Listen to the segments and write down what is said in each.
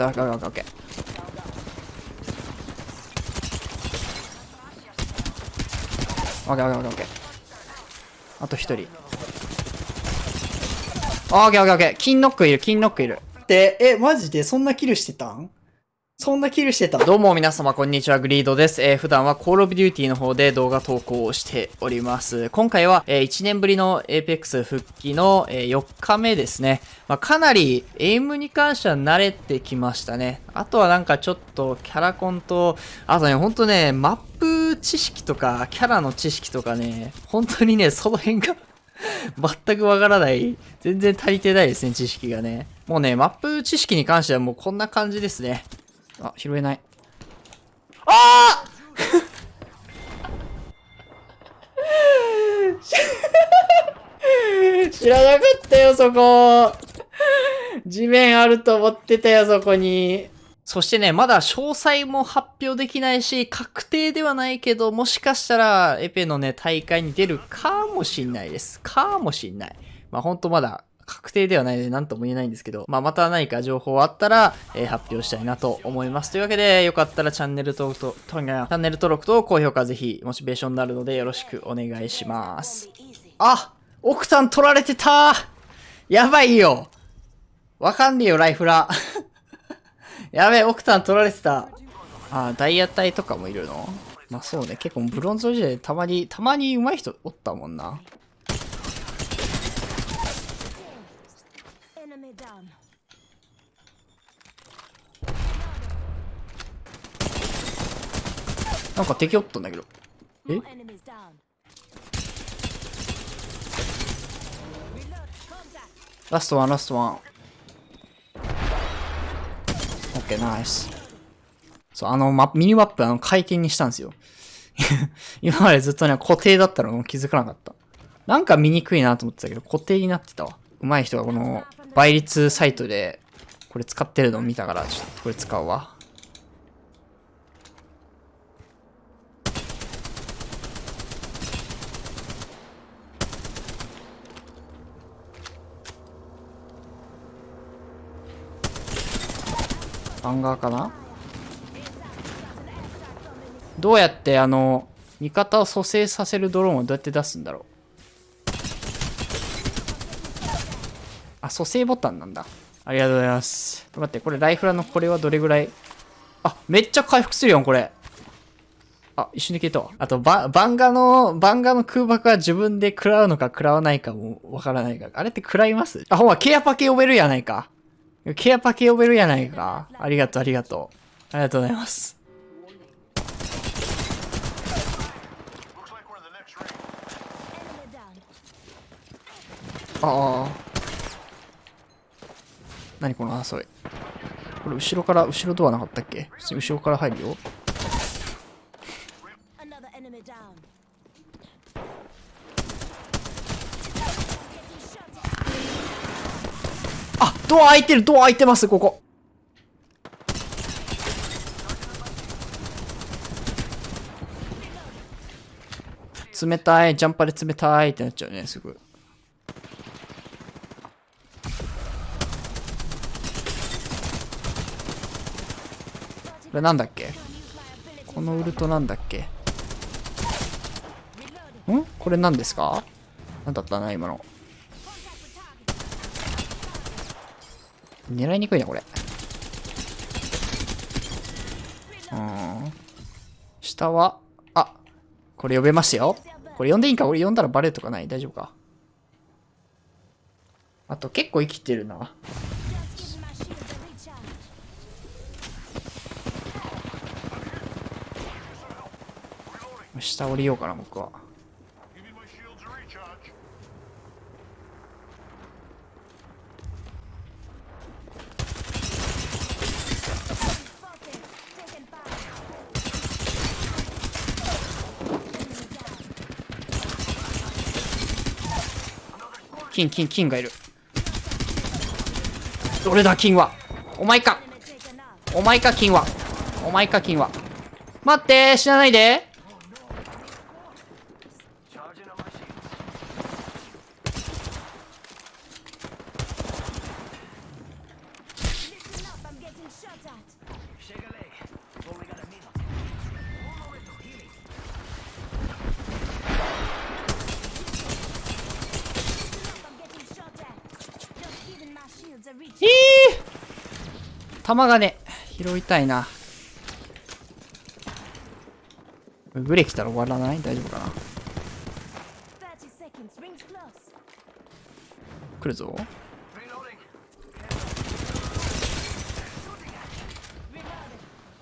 た。OKOKOK、okay, okay, okay. オッケーオッケーオッケー。あと一人。オッケーオッケーオッケー。金ノックいる金ノックいる。でえマジでそんなキルしてたん？そんなキルしてたどうも皆様こんにちは、グリードです。えー、普段は Call of Duty の方で動画投稿をしております。今回は、えー1年ぶりの Apex 復帰の、えー4日目ですね。まあ、かなりエイムに関しては慣れてきましたね。あとはなんかちょっとキャラコンと、あとね、ほんとね、マップ知識とか、キャラの知識とかね、本当にね、その辺が 全くわからない。全然足りてないですね、知識がね。もうね、マップ知識に関してはもうこんな感じですね。あ、拾えない。あー 知らなかったよ、そこ。地面あると思ってたよ、そこに。そしてね、まだ詳細も発表できないし、確定ではないけど、もしかしたら、エペのね、大会に出るかもしんないです。かもしんない。まあ、ほんとまだ、確定ではないので何とも言えないんですけど、まあ、また何か情報あったら、えー発表したいなと思います。というわけで、よかったらチャンネル登録と、とチャンネル登録と高評価ぜひ、モチベーションになるのでよろしくお願いします。あオクタン取られてたやばいよわかんねえよ、ライフラ。やべえ、オクタン取られてた。あ、ダイヤ隊とかもいるの？まあそうね、結構ブロンズ時代でたまに、たまに上手い人おったもんな。なんか敵おったんだけど。え？ラストワン、ラストワン。オッケー、ナイス。そう、あの、マミニマップ、あの、回転にしたんですよ。今までずっとね、固定だったのも気づかなかった。なんか見にくいなと思ってたけど、固定になってたわ。上手い人がこの、倍率サイトで、これ使ってるのを見たから、ちょっとこれ使うわ。バンガーかな？どうやってあの、味方を蘇生させるドローンをどうやって出すんだろう？あ、蘇生ボタンなんだ。ありがとうございます。待って、これライフラのこれはどれぐらい？あ、めっちゃ回復するよ、これ。あ、一瞬で消えたわ。あと、バ、バンガの、バンガの空爆は自分で食らうのか食らわないかもわからないから。あれって食らいます？あ、ほら、ケアパケ呼べるやないか。ケアパケ呼べるやないか。ありがとう、ありがとう。ありがとうございます。ああ。何この争い。これ後ろから、後ろドアなかったっけ？後ろから入るよ。ドア開いてるドア開いてますここ。冷たいジャンパーで冷たいってなっちゃうねすぐ。これなんだっけ？このウルトなんだっけ？ん？これ何ですか？何だったな今の。狙いにくいなこれ。うん。下はあこれ呼べますよ。これ呼んでいいんか？俺呼んだらバレるとかない？大丈夫か？あと結構生きてるな。下降りようかな僕は。金金金がいる。俺だ金は？お前か。お前か金は？お前か金は？待って死なないで。ー、弾がね、拾いたいな。グレ来たら終わらない？大丈夫かな？来るぞ。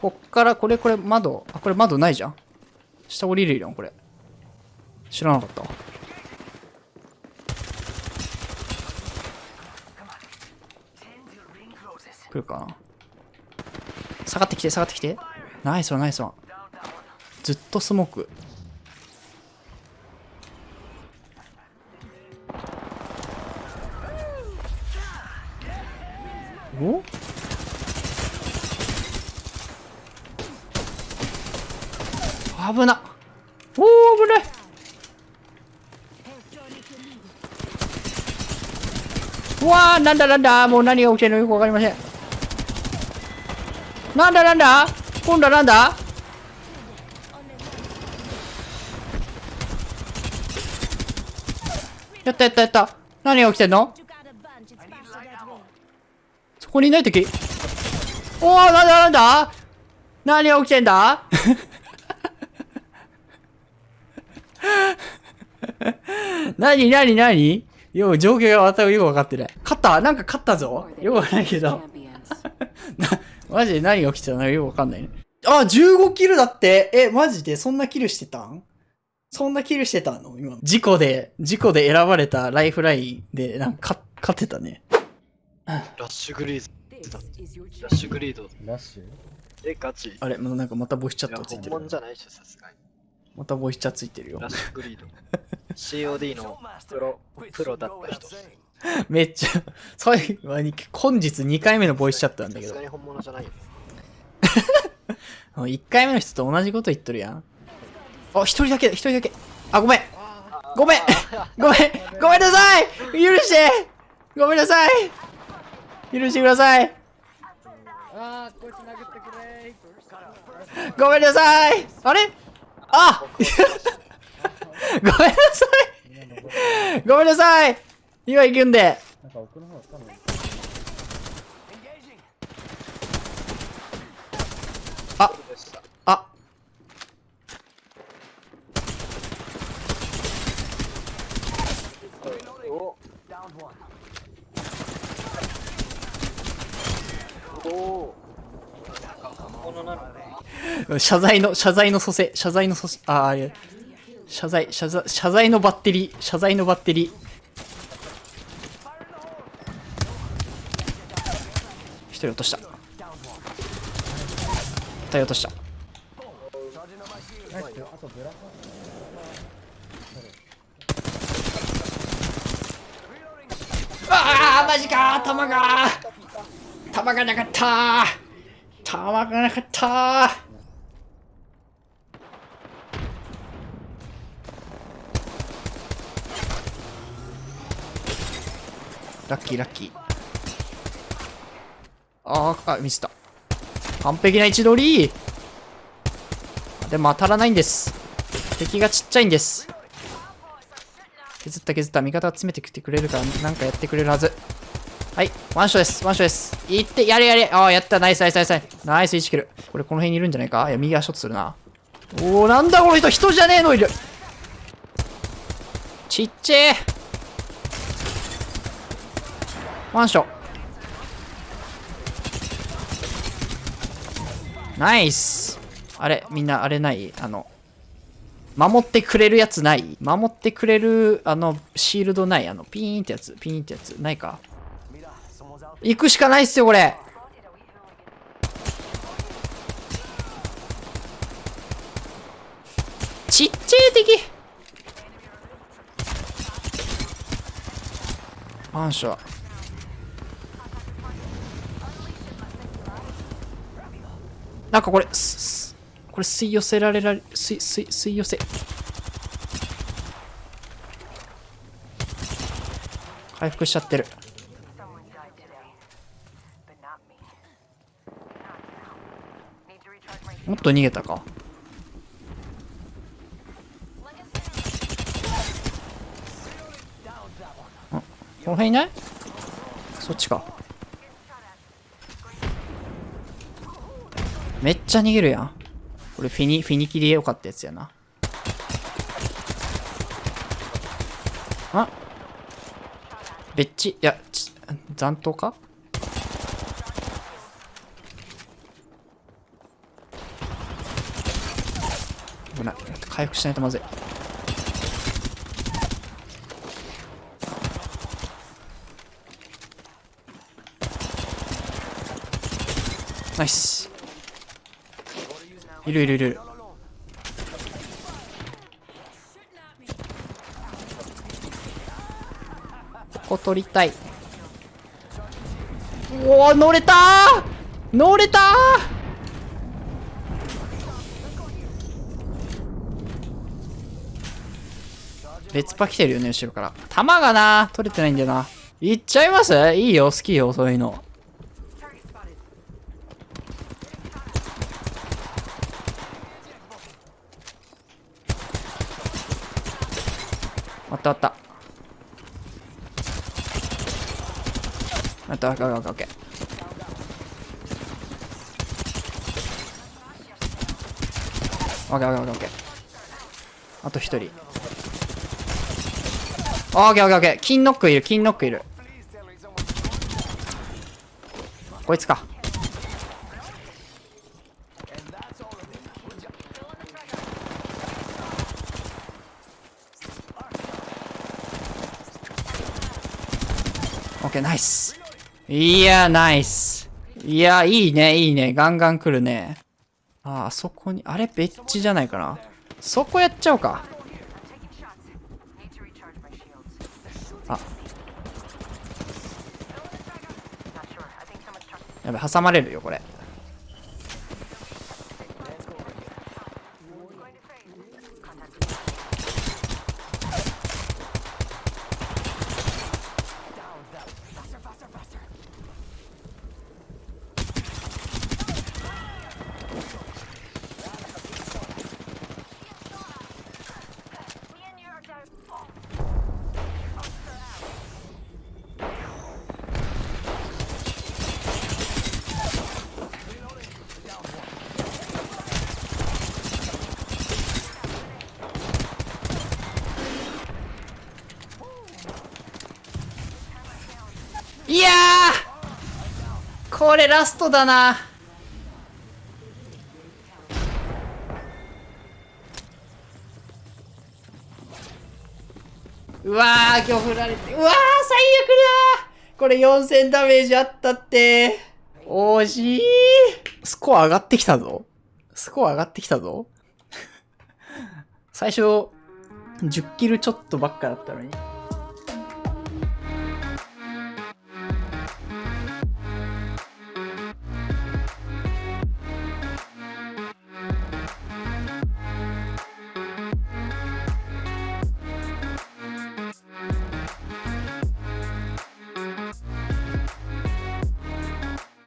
こっから、これこれ窓。あ、これ窓ないじゃん。下降りるやん、これ。知らなかったわ。来るかな？下がってきて、下がってきて。ナイスワン、ナイスワン。ずっとスモーク。お？危なおお危ないうわーなんだなんだもう何が起きてるのよくわかりませんなんだなんだ今度はなんだやったやったやった何が起きてんのそこにいないときおおなんだなんだ何が起きてんだ何何何よう状況が全くよく分かってない。勝ったなんか勝ったぞよくわかんないけど。な、マジで何が起きてたのかよくわかんないね。あ、15キルだってえ、マジで？そんなキルしてたん？そんなキルしてたの？今。事故で、事故で選ばれたライフラインで、なんか、勝ってたね。ラッシュグリーズ This is your ラッシュグリードラッシュ？えガチあれ、もうなんかまたボイスチャットついてる本物。じゃないっしょさすがにまたボイスチャットついてるよラッ。シュグリード COD のプロプロだった人さ めっちゃ、最後に、本日2回目のボイスチャットなんだけどすが。に本物じゃないよ 1回目の人と同じこと言っとるやん。あ、一人だけだ、一人だけ。あ、ごめん。ごめん。ごめん。ごめんなさい。許して。ごめんなさい。許してください。あーこいつ殴ってくれごめんなさい。あれ？あごめんなさい。ごめんなさい。今行くんで。なんか奥の方多分あ、でしたあ。おおお謝罪の、謝罪の蘇生、謝罪の蘇生、ああ、謝罪、謝罪、謝罪のバッテリー、謝罪のバッテリー。人落とした。二人落とした。ああ、マジか弾が弾がなかった弾がなかったラッキーラッキー。ああ、ミスった。完璧な位置取り。でも当たらないんです。敵がちっちゃいんです。削った削った。味方が詰めてきてくれるからなんかやってくれるはず。はいワンショです。ワンショです。いってやれやれ。ああやった。ナイスナイスナイスナイス。ナイス1キルこれこの辺にいるんじゃないか？いや右足ショットするな。おおなんだこの人。人じゃねえのいる。ちっちゃえ。ワンショナイスあれみんなあれない？あの守ってくれるやつない？守ってくれる、あの、シールドない？あの、ピーンってやつ、ピーンってやつ、ないか？行くしかないっすよ、これ。ちっちゃい敵。マンション。なんかこれ、これ吸い寄せられられ、吸い、吸い、吸い寄せ。回復しちゃってる。もっと逃げたかこの辺いない？そっちかめっちゃ逃げるやん。これフィニ、フィニキリでよかったやつやな。あ？べっち、いや、ち残党か？危ない。回復しないとまずい。ナイス。いるいるいる。ここ取りたい。おお、乗れた乗れた別パ来てるよね、後ろから。弾がな、取れてないんだよな。いっちゃいます？いいよ、好きよ、そういうの。あったあった。あった、オッケーオッケーオッケー。オッケーオッケーオッケー。あと一人。オッケーオッケーオッケー。金ノックいる、金ノックいる。こいつか。オッケー、ナイス。いや、ナイス。いや、いいね、いいね。ガンガン来るね。あ、あそこに、あれ、ベッチじゃないかな。そこやっちゃおうか。あ。やべ、挟まれるよ、これ。これラストだな。うわー、今日振られて。うわー、最悪だーこれ4000ダメージあったって。惜しい。スコア上がってきたぞ。スコア上がってきたぞ。最初、10キルちょっとばっかだったのに。